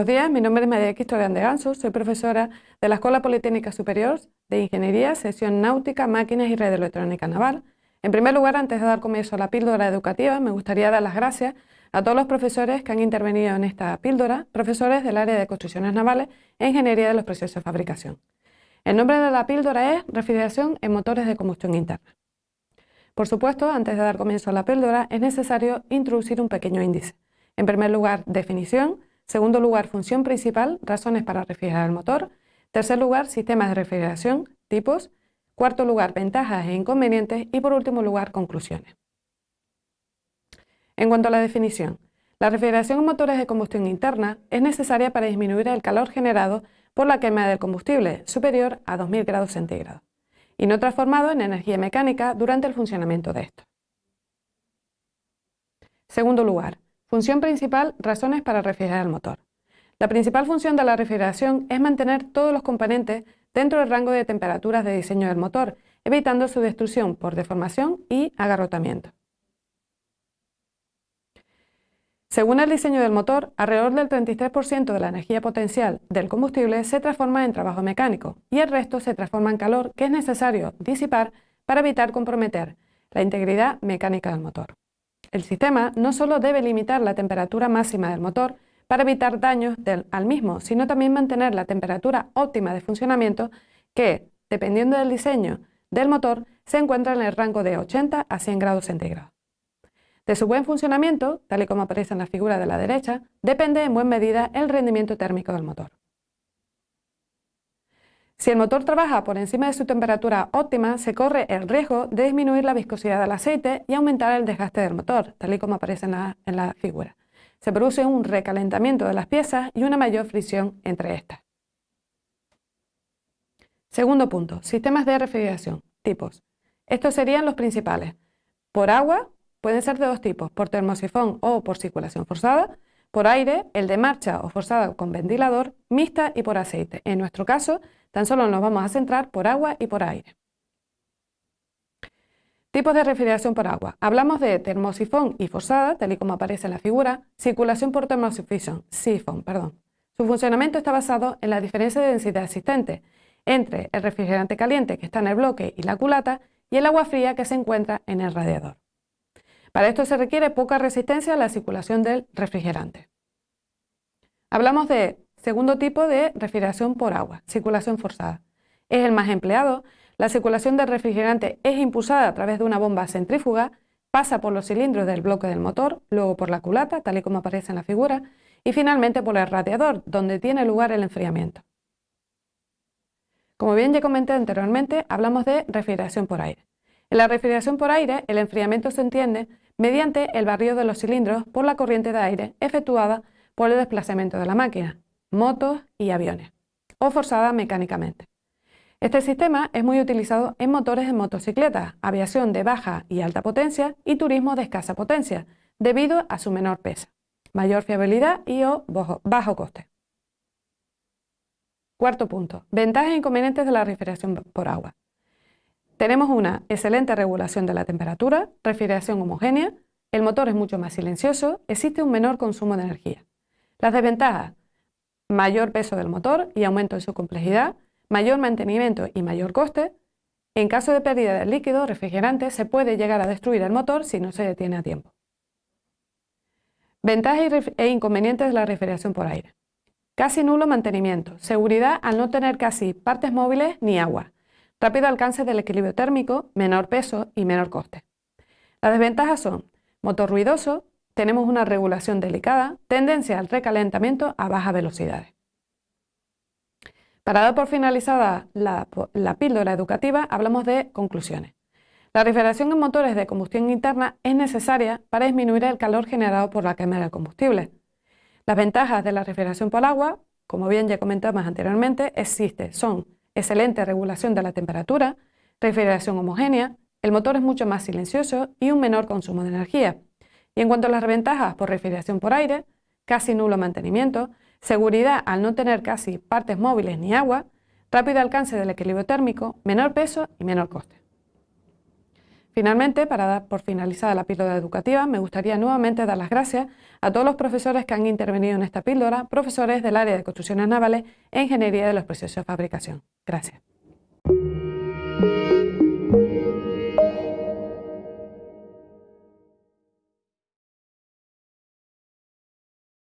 Buenos días, mi nombre es María Historian de Ganso, soy profesora de la Escuela Politécnica Superior de Ingeniería, Sesión Náutica, Máquinas y Red Electrónica Naval. En primer lugar, antes de dar comienzo a la píldora educativa, me gustaría dar las gracias a todos los profesores que han intervenido en esta píldora, profesores del área de construcciones navales e ingeniería de los procesos de fabricación. El nombre de la píldora es Refrigeración en motores de combustión interna. Por supuesto, antes de dar comienzo a la píldora, es necesario introducir un pequeño índice. En primer lugar, definición. Segundo lugar, función principal, razones para refrigerar el motor. Tercer lugar, sistemas de refrigeración, tipos. Cuarto lugar, ventajas e inconvenientes. Y por último lugar, conclusiones. En cuanto a la definición, la refrigeración en motores de combustión interna es necesaria para disminuir el calor generado por la quema del combustible superior a 2000 grados centígrados y no transformado en energía mecánica durante el funcionamiento de estos. Segundo lugar, función principal, razones para refrigerar el motor. La principal función de la refrigeración es mantener todos los componentes dentro del rango de temperaturas de diseño del motor, evitando su destrucción por deformación y agarrotamiento. Según el diseño del motor, alrededor del 33% de la energía potencial del combustible se transforma en trabajo mecánico y el resto se transforma en calor que es necesario disipar para evitar comprometer la integridad mecánica del motor. El sistema no solo debe limitar la temperatura máxima del motor para evitar daños al mismo, sino también mantener la temperatura óptima de funcionamiento que, dependiendo del diseño del motor, se encuentra en el rango de 80 a 100 grados centígrados. De su buen funcionamiento, tal y como aparece en la figura de la derecha, depende en buena medida el rendimiento térmico del motor. Si el motor trabaja por encima de su temperatura óptima, se corre el riesgo de disminuir la viscosidad del aceite y aumentar el desgaste del motor, tal y como aparece en la, en la figura. Se produce un recalentamiento de las piezas y una mayor fricción entre estas. Segundo punto, sistemas de refrigeración, tipos. Estos serían los principales. Por agua, Pueden ser de dos tipos, por termosifón o por circulación forzada, por aire, el de marcha o forzada con ventilador, mixta y por aceite. En nuestro caso, tan solo nos vamos a centrar por agua y por aire. Tipos de refrigeración por agua. Hablamos de termosifón y forzada, tal y como aparece en la figura, circulación por termosifón, sifón, perdón. Su funcionamiento está basado en la diferencia de densidad existente entre el refrigerante caliente que está en el bloque y la culata y el agua fría que se encuentra en el radiador. Para esto se requiere poca resistencia a la circulación del refrigerante. Hablamos de segundo tipo de refrigeración por agua, circulación forzada. Es el más empleado. La circulación del refrigerante es impulsada a través de una bomba centrífuga, pasa por los cilindros del bloque del motor, luego por la culata, tal y como aparece en la figura, y finalmente por el radiador, donde tiene lugar el enfriamiento. Como bien ya comenté anteriormente, hablamos de refrigeración por aire. En la refrigeración por aire, el enfriamiento se entiende mediante el barrido de los cilindros por la corriente de aire efectuada por el desplazamiento de la máquina, motos y aviones, o forzada mecánicamente. Este sistema es muy utilizado en motores de motocicletas, aviación de baja y alta potencia y turismo de escasa potencia, debido a su menor peso, mayor fiabilidad y o bajo coste. Cuarto punto, ventajas e inconvenientes de la refrigeración por agua. Tenemos una excelente regulación de la temperatura, refrigeración homogénea, el motor es mucho más silencioso, existe un menor consumo de energía. Las desventajas, mayor peso del motor y aumento de su complejidad, mayor mantenimiento y mayor coste. En caso de pérdida del líquido refrigerante se puede llegar a destruir el motor si no se detiene a tiempo. Ventajas e inconvenientes de la refrigeración por aire. Casi nulo mantenimiento, seguridad al no tener casi partes móviles ni agua, rápido alcance del equilibrio térmico, menor peso y menor coste. Las desventajas son motor ruidoso, tenemos una regulación delicada, tendencia al recalentamiento a bajas velocidades. Para dar por finalizada la, la píldora educativa, hablamos de conclusiones. La refrigeración en motores de combustión interna es necesaria para disminuir el calor generado por la quema del combustible. Las ventajas de la refrigeración por agua, como bien ya comentamos anteriormente, existen, son excelente regulación de la temperatura, refrigeración homogénea, el motor es mucho más silencioso y un menor consumo de energía. Y en cuanto a las ventajas por refrigeración por aire, casi nulo mantenimiento, seguridad al no tener casi partes móviles ni agua, rápido alcance del equilibrio térmico, menor peso y menor coste. Finalmente, para dar por finalizada la píldora educativa, me gustaría nuevamente dar las gracias a todos los profesores que han intervenido en esta píldora, profesores del área de construcciones navales e ingeniería de los procesos de fabricación. Gracias.